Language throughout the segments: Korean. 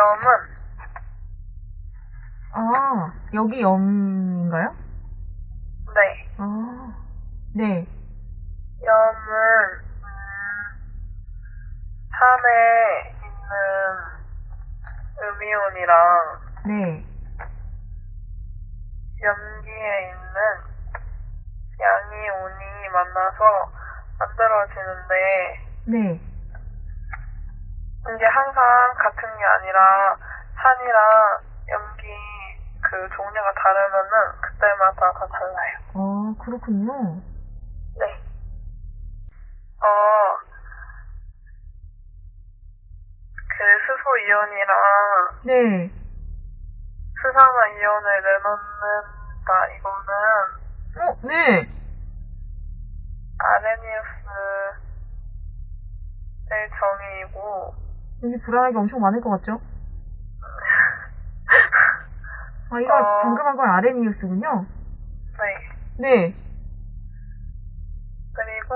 염은 아, 여기 염인가요? 네. 아, 네. 염은 음, 산에 있는 음이온이랑 네. 염기에 있는 양이온이 만나서 만들어지는데 네. 이게 항상 같은 게 아니라 산이랑 염기 그 종류가 다르면은 그때마다 다 달라요. 아, 그렇군요. 네. 어, 그 수소 이온이랑 네. 수산화 이온을 내놓는다. 이거는 어, 네. 아레니우스의 정의이고, 여기 불안하게 엄청 많을 것 같죠? 아, 이거 어. 방금 한 건 아레니우스군요. 네. 네. 그리고,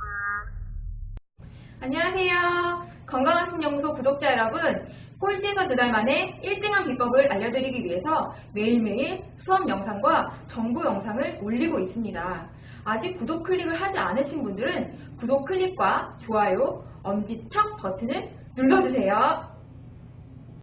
음, 안녕하세요. 건강한 신연구소 구독자 여러분. 꼴찌에서 두 달 만에 1등한 비법을 알려드리기 위해서 매일매일 수업 영상과 정보 영상을 올리고 있습니다. 아직 구독 클릭을 하지 않으신 분들은 구독 클릭과 좋아요, 엄지척 버튼을 눌러주세요.